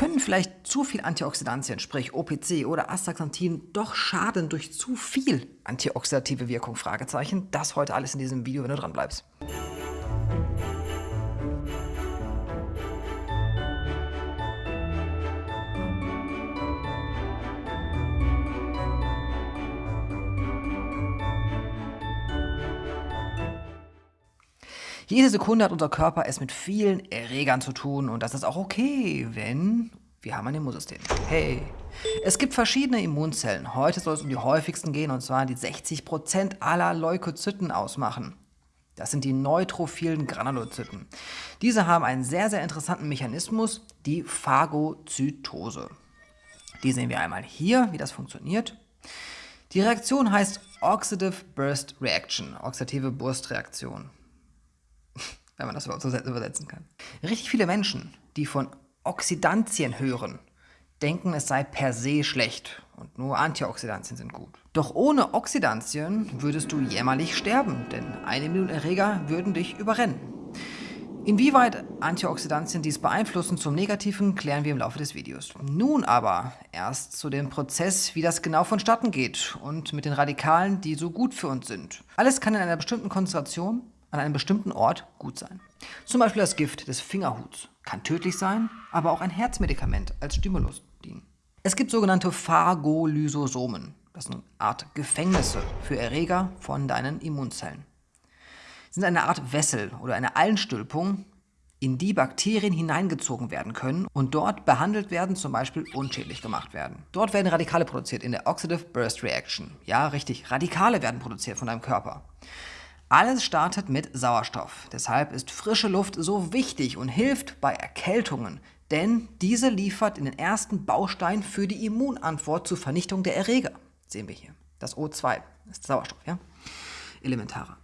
Können vielleicht zu viel Antioxidantien, sprich OPC oder Astaxanthin, doch schaden durch zu viel antioxidative Wirkung? Fragezeichen. Das heute alles in diesem Video, wenn du dran bleibst. Jede Sekunde hat unser Körper es mit vielen Erregern zu tun und das ist auch okay, wenn wir haben ein Immunsystem. Hey! Es gibt verschiedene Immunzellen. Heute soll es um die häufigsten gehen und zwar die 60% aller Leukozyten ausmachen. Das sind die neutrophilen Granulozyten. Diese haben einen sehr, sehr interessanten Mechanismus, die Phagozytose. Die sehen wir einmal hier, wie das funktioniert. Die Reaktion heißt Oxidative Burst Reaction, oxidative Burstreaktion wenn man das überhaupt so übersetzen kann. Richtig viele Menschen, die von Oxidantien hören, denken, es sei per se schlecht und nur Antioxidantien sind gut. Doch ohne Oxidantien würdest du jämmerlich sterben, denn eine Million Erreger würden dich überrennen. Inwieweit Antioxidantien dies beeinflussen zum Negativen, klären wir im Laufe des Videos. Nun aber erst zu dem Prozess, wie das genau vonstatten geht und mit den Radikalen, die so gut für uns sind. Alles kann in einer bestimmten Konzentration an einem bestimmten Ort gut sein. Zum Beispiel das Gift des Fingerhuts kann tödlich sein, aber auch ein Herzmedikament als Stimulus dienen. Es gibt sogenannte Phagolysosomen. Das sind eine Art Gefängnisse für Erreger von deinen Immunzellen. Sie sind eine Art Wessel oder eine Allenstülpung, in die Bakterien hineingezogen werden können und dort behandelt werden, zum Beispiel unschädlich gemacht werden. Dort werden Radikale produziert in der Oxidative Burst Reaction. Ja, richtig, Radikale werden produziert von deinem Körper. Alles startet mit Sauerstoff. Deshalb ist frische Luft so wichtig und hilft bei Erkältungen, denn diese liefert in den ersten Baustein für die Immunantwort zur Vernichtung der Erreger. Sehen wir hier. Das O2 ist Sauerstoff, ja? Elementarer.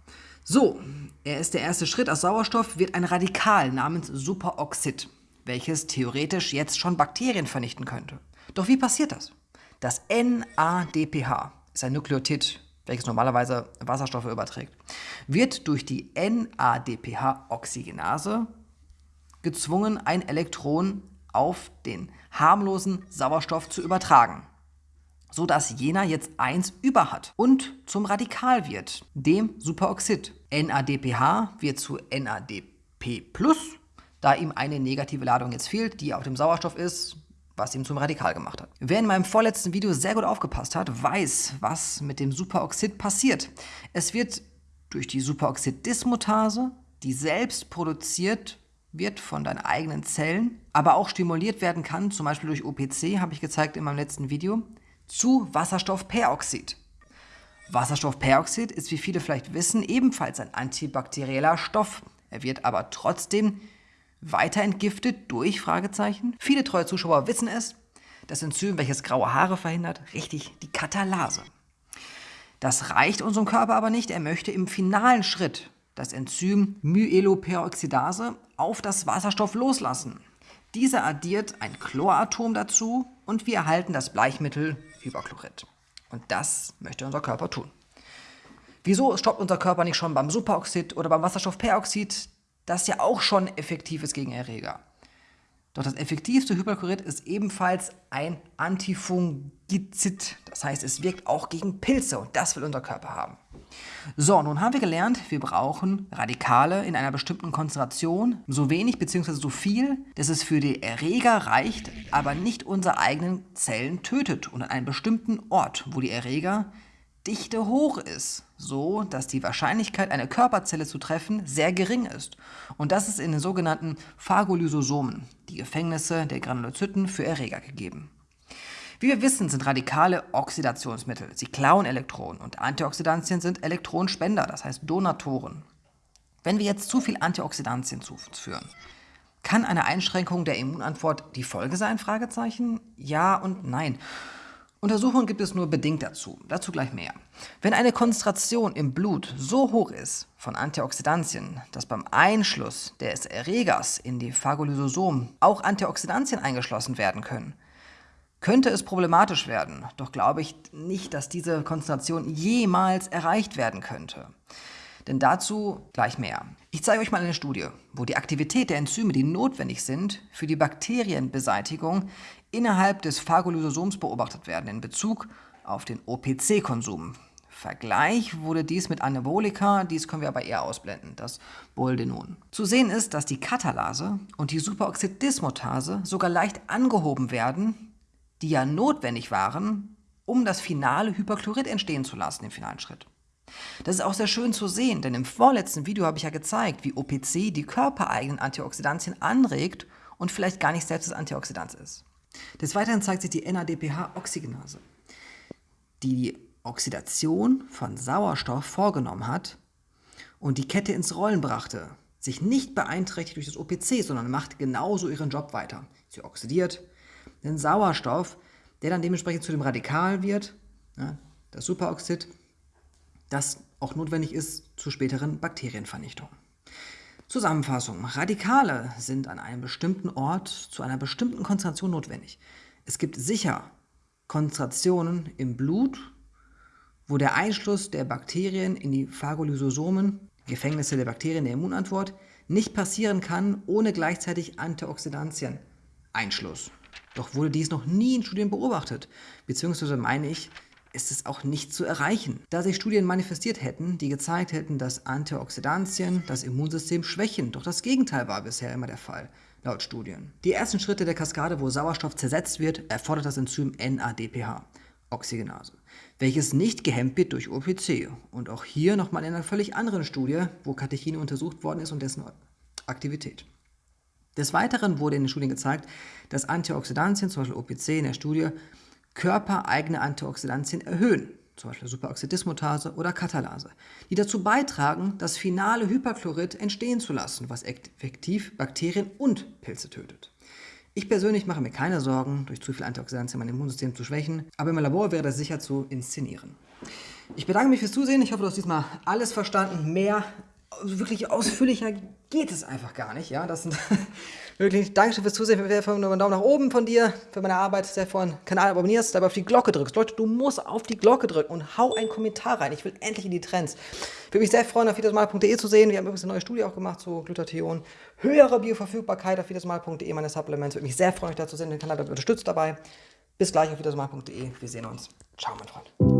So, er ist der erste Schritt. Aus Sauerstoff wird ein Radikal namens Superoxid, welches theoretisch jetzt schon Bakterien vernichten könnte. Doch wie passiert das? Das NADPH ist ein Nukleotid welches normalerweise Wasserstoffe überträgt, wird durch die NADPH-Oxygenase gezwungen, ein Elektron auf den harmlosen Sauerstoff zu übertragen, so dass jener jetzt 1 über hat und zum Radikal wird, dem Superoxid. NADPH wird zu NADP+, da ihm eine negative Ladung jetzt fehlt, die auf dem Sauerstoff ist, was ihn zum Radikal gemacht hat. Wer in meinem vorletzten Video sehr gut aufgepasst hat, weiß, was mit dem Superoxid passiert. Es wird durch die Superoxid-Dismutase, die selbst produziert wird von deinen eigenen Zellen, aber auch stimuliert werden kann, zum Beispiel durch OPC, habe ich gezeigt in meinem letzten Video, zu Wasserstoffperoxid. Wasserstoffperoxid ist, wie viele vielleicht wissen, ebenfalls ein antibakterieller Stoff. Er wird aber trotzdem weiter entgiftet durch Fragezeichen? Viele treue Zuschauer wissen es. Das Enzym, welches graue Haare verhindert, richtig die Katalase. Das reicht unserem Körper aber nicht. Er möchte im finalen Schritt das Enzym Myeloperoxidase auf das Wasserstoff loslassen. Dieser addiert ein Chloratom dazu und wir erhalten das Bleichmittel Hyperchlorid. Und das möchte unser Körper tun. Wieso stoppt unser Körper nicht schon beim Superoxid oder beim Wasserstoffperoxid das ja auch schon effektiv ist gegen Erreger. Doch das effektivste Hyperchorid ist ebenfalls ein Antifungizid. Das heißt, es wirkt auch gegen Pilze und das will unser Körper haben. So, nun haben wir gelernt, wir brauchen Radikale in einer bestimmten Konzentration, so wenig bzw. so viel, dass es für die Erreger reicht, aber nicht unsere eigenen Zellen tötet und an einem bestimmten Ort, wo die Erreger Dichte hoch ist, so dass die Wahrscheinlichkeit, eine Körperzelle zu treffen, sehr gering ist. Und das ist in den sogenannten Phagolysosomen, die Gefängnisse der Granulozyten für Erreger gegeben. Wie wir wissen, sind Radikale Oxidationsmittel. Sie klauen Elektronen und Antioxidantien sind Elektronenspender, das heißt Donatoren. Wenn wir jetzt zu viel Antioxidantien zuführen, kann eine Einschränkung der Immunantwort die Folge sein? Ja und nein. Untersuchungen gibt es nur bedingt dazu, dazu gleich mehr. Wenn eine Konzentration im Blut so hoch ist von Antioxidantien, dass beim Einschluss des Erregers in die Phagolysosomen auch Antioxidantien eingeschlossen werden können, könnte es problematisch werden, doch glaube ich nicht, dass diese Konzentration jemals erreicht werden könnte. Denn dazu gleich mehr. Ich zeige euch mal eine Studie, wo die Aktivität der Enzyme, die notwendig sind für die Bakterienbeseitigung, innerhalb des Phagolysosoms beobachtet werden in Bezug auf den OPC-Konsum. Vergleich wurde dies mit Anabolika, dies können wir aber eher ausblenden, das Boldenon. Zu sehen ist, dass die Katalase und die Superoxidismutase sogar leicht angehoben werden, die ja notwendig waren, um das finale Hyperchlorid entstehen zu lassen im finalen Schritt. Das ist auch sehr schön zu sehen, denn im vorletzten Video habe ich ja gezeigt, wie OPC die körpereigenen Antioxidantien anregt und vielleicht gar nicht selbst das Antioxidant ist. Des Weiteren zeigt sich die NADPH-Oxygenase, die Oxidation von Sauerstoff vorgenommen hat und die Kette ins Rollen brachte, sich nicht beeinträchtigt durch das OPC, sondern macht genauso ihren Job weiter. Sie oxidiert den Sauerstoff, der dann dementsprechend zu dem Radikal wird, ja, das Superoxid, das auch notwendig ist zur späteren Bakterienvernichtung. Zusammenfassung. Radikale sind an einem bestimmten Ort zu einer bestimmten Konzentration notwendig. Es gibt sicher Konzentrationen im Blut wo der Einschluss der Bakterien in die Phagolysosomen, Gefängnisse der Bakterien der Immunantwort, nicht passieren kann ohne gleichzeitig Antioxidantien. Einschluss. Doch wurde dies noch nie in Studien beobachtet, beziehungsweise meine ich, ist es auch nicht zu erreichen, da sich Studien manifestiert hätten, die gezeigt hätten, dass Antioxidantien das Immunsystem schwächen. Doch das Gegenteil war bisher immer der Fall, laut Studien. Die ersten Schritte der Kaskade, wo Sauerstoff zersetzt wird, erfordert das Enzym NADPH. Oxygenase, welches nicht gehemmt wird durch OPC. Und auch hier nochmal in einer völlig anderen Studie, wo Katechine untersucht worden ist und dessen Aktivität. Des Weiteren wurde in den Studien gezeigt, dass Antioxidantien, zum Beispiel OPC in der Studie, körpereigene Antioxidantien erhöhen, zum Beispiel Superoxidismutase oder Katalase, die dazu beitragen, das finale Hyperchlorid entstehen zu lassen, was effektiv Bakterien und Pilze tötet. Ich persönlich mache mir keine Sorgen, durch zu viel Antioxidantien mein Immunsystem zu schwächen, aber im Labor wäre das sicher zu inszenieren. Ich bedanke mich fürs Zusehen. Ich hoffe, du hast diesmal alles verstanden. Mehr, wirklich ausführlicher geht es einfach gar nicht. Ja, das sind wirklich Dankeschön fürs Zusehen. Ich wäre einen Daumen nach oben von dir für meine Arbeit, sehr von Kanal abonnierst, dabei auf die Glocke drückst. Leute, du musst auf die Glocke drücken und hau einen Kommentar rein. Ich will endlich in die Trends. Ich würde mich sehr freuen, auf wiedersmal.de zu sehen. Wir haben übrigens eine neue Studie auch gemacht zu Glutathion. Höhere Bioverfügbarkeit auf wiedersmal.de, meine Supplements. Würde mich sehr freuen, euch da zu sehen. Den Kanal unterstützt dabei. Bis gleich auf wiedersmal.de. Wir sehen uns. Ciao, mein Freund.